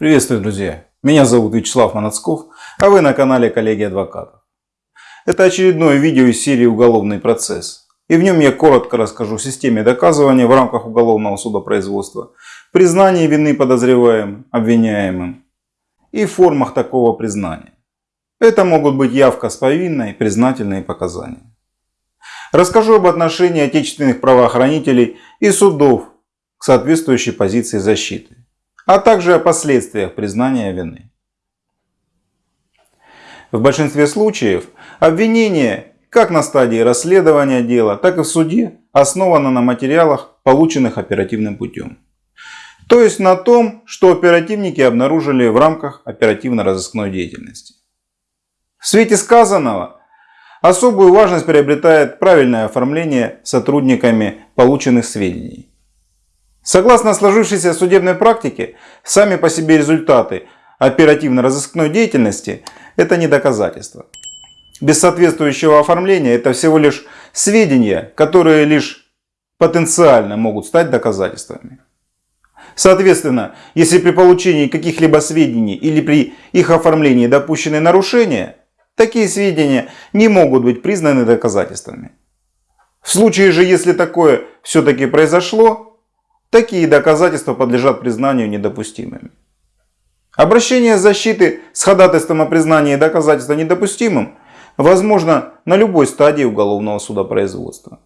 Приветствую, друзья! Меня зовут Вячеслав Манацков, а вы на канале Коллеги Адвокатов. Это очередное видео из серии «Уголовный процесс». И в нем я коротко расскажу о системе доказывания в рамках уголовного судопроизводства, признании вины подозреваемым, обвиняемым и формах такого признания. Это могут быть явка с повинной, признательные показания. Расскажу об отношении отечественных правоохранителей и судов к соответствующей позиции защиты а также о последствиях признания вины. В большинстве случаев обвинение как на стадии расследования дела, так и в суде основано на материалах, полученных оперативным путем. То есть на том, что оперативники обнаружили в рамках оперативно-розыскной деятельности. В свете сказанного особую важность приобретает правильное оформление сотрудниками полученных сведений. Согласно сложившейся судебной практике, сами по себе результаты оперативно-розыскной деятельности – это не доказательство. Без соответствующего оформления это всего лишь сведения, которые лишь потенциально могут стать доказательствами. Соответственно, если при получении каких-либо сведений или при их оформлении допущены нарушения, такие сведения не могут быть признаны доказательствами. В случае же, если такое все-таки произошло, Такие доказательства подлежат признанию недопустимыми. Обращение защиты с ходатайством о признании доказательства недопустимым возможно на любой стадии уголовного судопроизводства.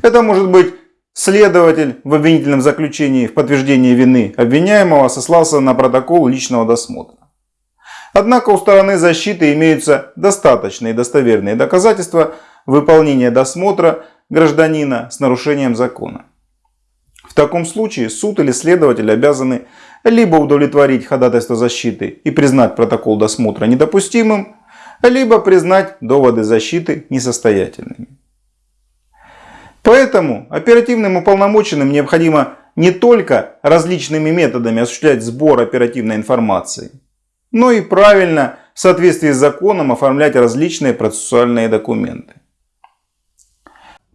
Это может быть следователь в обвинительном заключении в подтверждении вины обвиняемого сослался на протокол личного досмотра. Однако у стороны защиты имеются достаточные достоверные доказательства выполнения досмотра гражданина с нарушением закона. В таком случае суд или следователь обязаны либо удовлетворить ходатайство защиты и признать протокол досмотра недопустимым, либо признать доводы защиты несостоятельными. Поэтому оперативным уполномоченным необходимо не только различными методами осуществлять сбор оперативной информации, но и правильно в соответствии с законом оформлять различные процессуальные документы.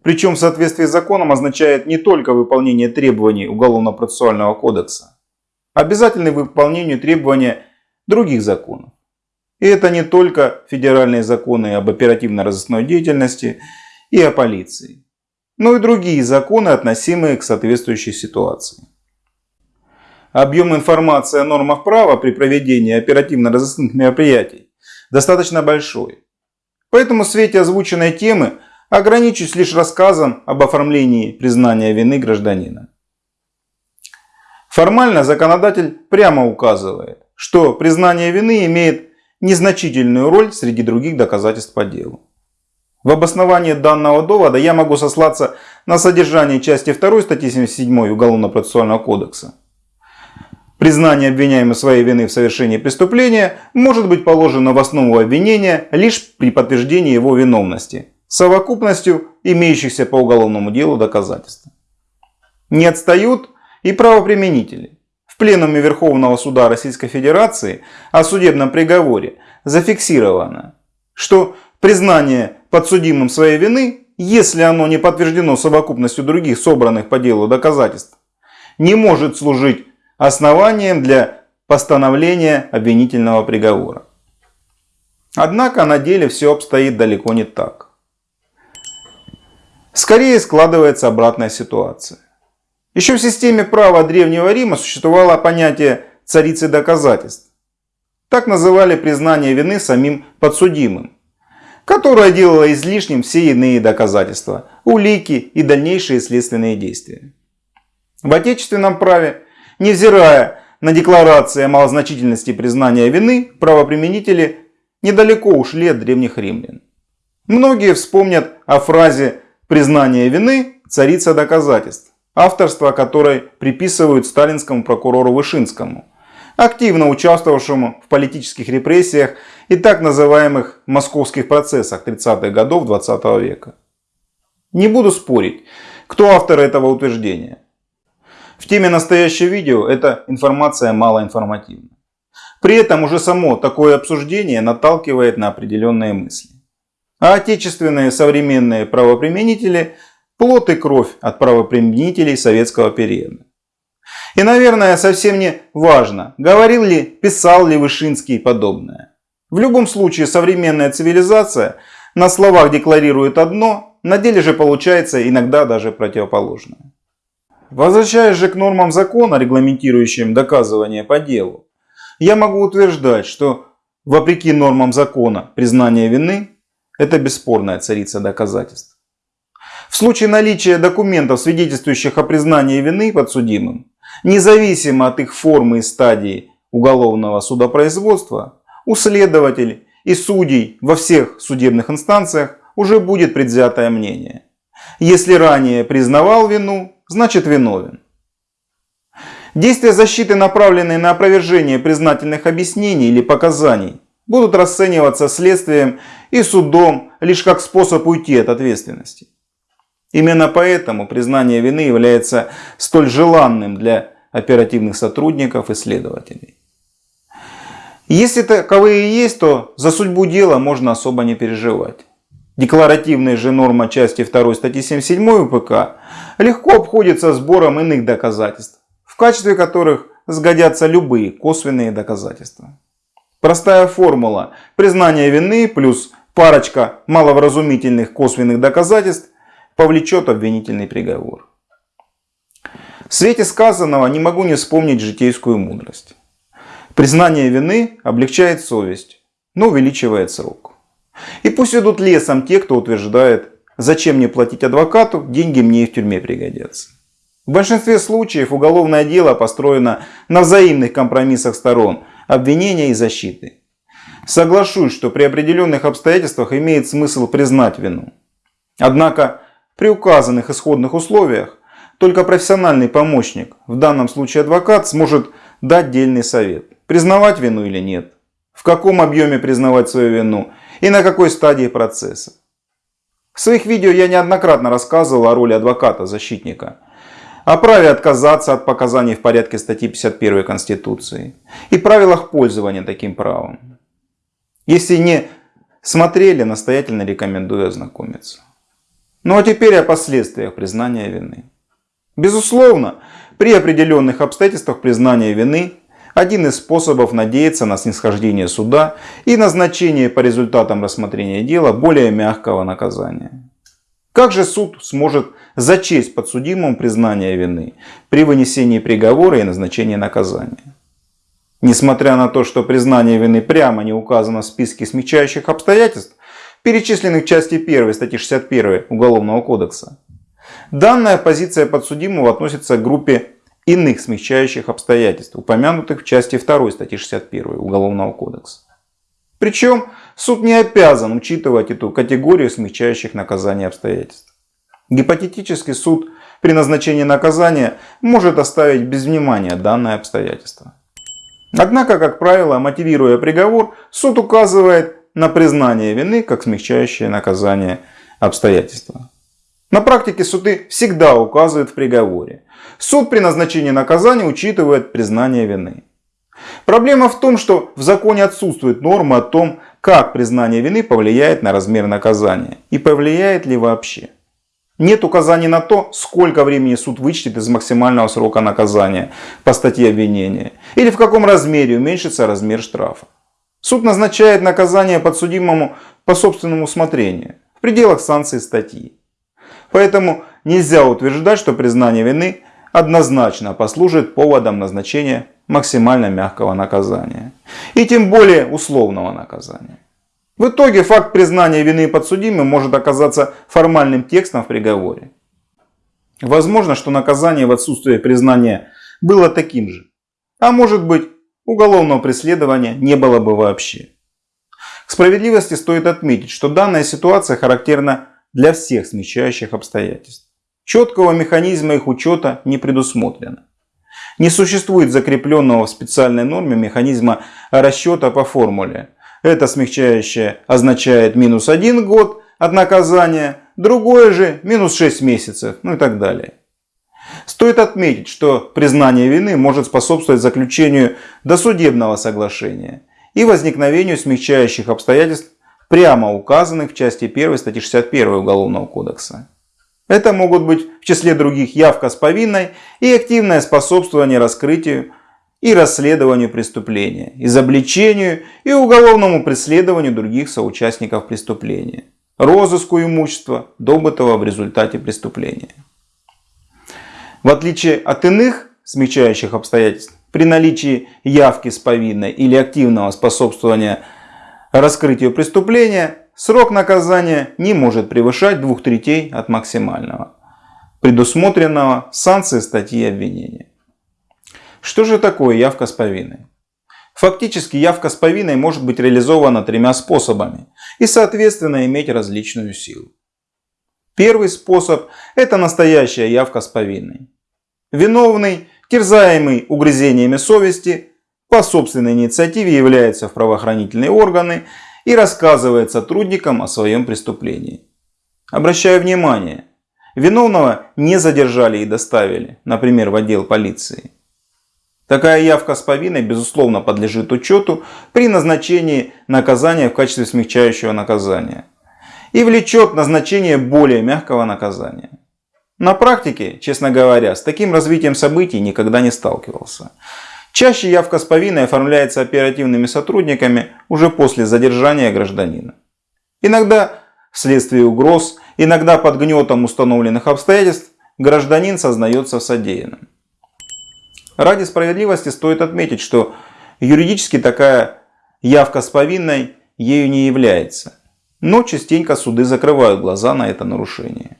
Причем в соответствии с законом означает не только выполнение требований Уголовно-процессуального кодекса, а обязательное выполнение требований других законов. И это не только федеральные законы об оперативно-розыскной деятельности и о полиции, но и другие законы, относимые к соответствующей ситуации. Объем информации о нормах права при проведении оперативно-розыскных мероприятий достаточно большой. Поэтому в свете озвученной темы Ограничусь лишь рассказом об оформлении признания вины гражданина. Формально законодатель прямо указывает, что признание вины имеет незначительную роль среди других доказательств по делу. В обосновании данного довода я могу сослаться на содержание части 2 статьи 77 Уголовно-процессуального кодекса. Признание обвиняемого своей вины в совершении преступления может быть положено в основу обвинения лишь при подтверждении его виновности совокупностью имеющихся по уголовному делу доказательств. Не отстают и правоприменители. В Пленуме Верховного Суда Российской Федерации о судебном приговоре зафиксировано, что признание подсудимым своей вины, если оно не подтверждено совокупностью других собранных по делу доказательств, не может служить основанием для постановления обвинительного приговора. Однако на деле все обстоит далеко не так. Скорее складывается обратная ситуация. Еще в системе права Древнего Рима существовало понятие царицы доказательств. Так называли признание вины самим подсудимым, которое делало излишним все иные доказательства, улики и дальнейшие следственные действия. В отечественном праве, невзирая на декларации о малозначительности признания вины, правоприменители недалеко ушли от древних римлян. Многие вспомнят о фразе Признание вины – царица доказательств, авторство которой приписывают сталинскому прокурору Вышинскому, активно участвовавшему в политических репрессиях и так называемых московских процессах 30-х годов 20 -го века. Не буду спорить, кто автор этого утверждения. В теме настоящего видео эта информация малоинформативна. При этом уже само такое обсуждение наталкивает на определенные мысли. А отечественные современные правоприменители – плод и кровь от правоприменителей советского периода. И, наверное, совсем не важно, говорил ли, писал ли Вышинский подобное. В любом случае, современная цивилизация на словах декларирует одно, на деле же получается иногда даже противоположное. Возвращаясь же к нормам закона, регламентирующим доказывание по делу, я могу утверждать, что вопреки нормам закона признание вины – это бесспорная царица доказательств. В случае наличия документов, свидетельствующих о признании вины подсудимым, независимо от их формы и стадии уголовного судопроизводства, у следователей и судей во всех судебных инстанциях уже будет предвзятое мнение. Если ранее признавал вину, значит виновен. Действия защиты, направленные на опровержение признательных объяснений или показаний, будут расцениваться следствием и судом лишь как способ уйти от ответственности. Именно поэтому признание вины является столь желанным для оперативных сотрудников и следователей. Если таковые есть, то за судьбу дела можно особо не переживать. Декларативная же норма части 2 статьи 77 УПК легко обходится сбором иных доказательств, в качестве которых сгодятся любые косвенные доказательства. Простая формула признания вины плюс парочка маловразумительных косвенных доказательств повлечет обвинительный приговор. В свете сказанного не могу не вспомнить житейскую мудрость. Признание вины облегчает совесть, но увеличивает срок. И пусть идут лесом те, кто утверждает, зачем мне платить адвокату, деньги мне и в тюрьме пригодятся. В большинстве случаев уголовное дело построено на взаимных компромиссах сторон, обвинения и защиты. Соглашусь, что при определенных обстоятельствах имеет смысл признать вину. Однако при указанных исходных условиях только профессиональный помощник, в данном случае адвокат, сможет дать дельный совет, признавать вину или нет, в каком объеме признавать свою вину и на какой стадии процесса. В своих видео я неоднократно рассказывал о роли адвоката-защитника, о праве отказаться от показаний в порядке статьи 51 Конституции и правилах пользования таким правом. Если не смотрели, настоятельно рекомендую ознакомиться. Ну а теперь о последствиях признания вины. Безусловно, при определенных обстоятельствах признания вины один из способов надеяться на снисхождение суда и назначение по результатам рассмотрения дела более мягкого наказания. Как же суд сможет зачесть подсудимому признание вины при вынесении приговора и назначении наказания? Несмотря на то, что признание вины прямо не указано в списке смягчающих обстоятельств, перечисленных в части 1 статьи 61 Уголовного кодекса, данная позиция подсудимого относится к группе иных смягчающих обстоятельств, упомянутых в части 2 статьи 61 Уголовного кодекса. Причем суд не обязан учитывать эту категорию смягчающих наказания обстоятельств. Гипотетически суд при назначении наказания может оставить без внимания данное обстоятельство. Однако, как правило, мотивируя приговор, суд указывает на признание вины как смягчающее наказание обстоятельства. На практике суды всегда указывают в приговоре. Суд при назначении наказания учитывает признание вины. Проблема в том, что в законе отсутствует норма о том, как признание вины повлияет на размер наказания и повлияет ли вообще. Нет указаний на то, сколько времени суд вычтет из максимального срока наказания по статье обвинения или в каком размере уменьшится размер штрафа. Суд назначает наказание подсудимому по собственному усмотрению в пределах санкций статьи. Поэтому нельзя утверждать, что признание вины однозначно послужит поводом назначения максимально мягкого наказания. И тем более условного наказания. В итоге факт признания вины подсудимым может оказаться формальным текстом в приговоре. Возможно, что наказание в отсутствие признания было таким же. А может быть, уголовного преследования не было бы вообще. К справедливости стоит отметить, что данная ситуация характерна для всех смягчающих обстоятельств. Четкого механизма их учета не предусмотрено. Не существует закрепленного в специальной норме механизма расчета по формуле. Это смягчающее означает минус 1 год от наказания, другое же минус 6 месяцев, ну и так далее. Стоит отметить, что признание вины может способствовать заключению досудебного соглашения и возникновению смягчающих обстоятельств прямо указанных в части 1 статьи 61 Уголовного кодекса. Это могут быть в числе других явка с повинной и активное способствование раскрытию и расследованию преступления, изобличению и уголовному преследованию других соучастников преступления, розыску имущества, добытого в результате преступления. В отличие от иных смягчающих обстоятельств, при наличии явки с повинной или активного способствования раскрытию преступления, срок наказания не может превышать двух третей от максимального, предусмотренного санкцией статьи обвинения. Что же такое явка с повинной? Фактически явка с повинной может быть реализована тремя способами и соответственно иметь различную силу. Первый способ – это настоящая явка с повинной. Виновный, терзаемый угрызениями совести, по собственной инициативе является в правоохранительные органы и рассказывает сотрудникам о своем преступлении. Обращаю внимание, виновного не задержали и доставили, например, в отдел полиции. Такая явка с повинной, безусловно, подлежит учету при назначении наказания в качестве смягчающего наказания и влечет назначение более мягкого наказания. На практике, честно говоря, с таким развитием событий никогда не сталкивался. Чаще явка с повинной оформляется оперативными сотрудниками уже после задержания гражданина. Иногда вследствие угроз, иногда под гнетом установленных обстоятельств гражданин сознается в содеянном. Ради справедливости стоит отметить, что юридически такая явка с повинной ею не является. Но частенько суды закрывают глаза на это нарушение.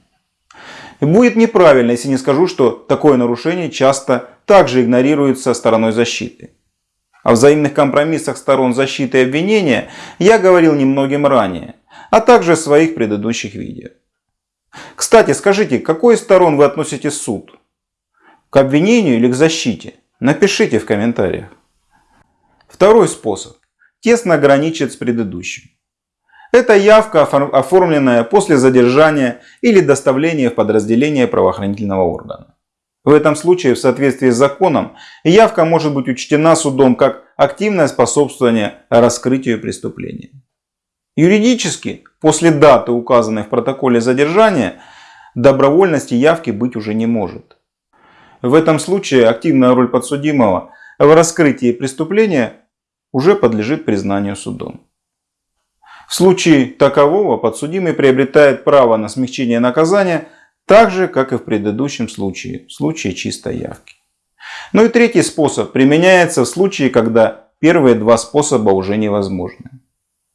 Будет неправильно, если не скажу, что такое нарушение часто также игнорируется стороной защиты. О взаимных компромиссах сторон защиты и обвинения я говорил немногим ранее, а также в своих предыдущих видео. Кстати, скажите, к какой из сторон вы относите суд? К обвинению или к защите? Напишите в комментариях. Второй способ тесно граничит с предыдущим. Это явка, оформленная после задержания или доставления в подразделение правоохранительного органа. В этом случае, в соответствии с законом, явка может быть учтена судом как активное способствование раскрытию преступления. Юридически, после даты, указанной в протоколе задержания, добровольности явки быть уже не может. В этом случае активная роль подсудимого в раскрытии преступления уже подлежит признанию судом. В случае такового подсудимый приобретает право на смягчение наказания так же, как и в предыдущем случае, в случае чистой явки. Ну и третий способ применяется в случае, когда первые два способа уже невозможны.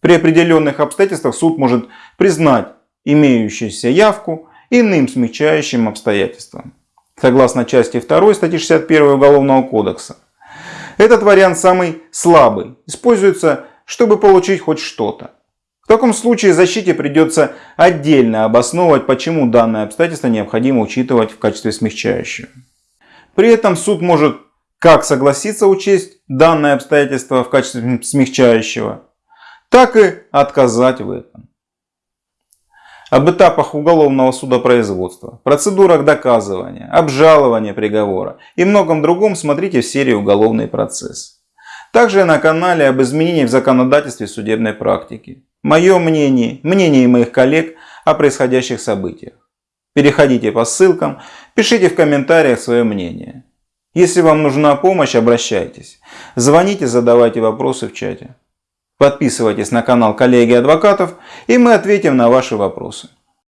При определенных обстоятельствах суд может признать имеющуюся явку иным смягчающим обстоятельством. Согласно части 2 статьи 61 Уголовного кодекса. Этот вариант самый слабый. Используется, чтобы получить хоть что-то. В таком случае защите придется отдельно обосновывать, почему данное обстоятельство необходимо учитывать в качестве смягчающего. При этом суд может как согласиться учесть данное обстоятельство в качестве смягчающего, так и отказать в этом. Об этапах уголовного судопроизводства, процедурах доказывания, обжалования приговора и многом другом смотрите в серии «Уголовный процесс». Также на канале об изменениях в законодательстве судебной практики. Мое мнение, мнение моих коллег о происходящих событиях. Переходите по ссылкам, пишите в комментариях свое мнение. Если вам нужна помощь, обращайтесь. Звоните, задавайте вопросы в чате. Подписывайтесь на канал коллеги адвокатов и мы ответим на ваши вопросы.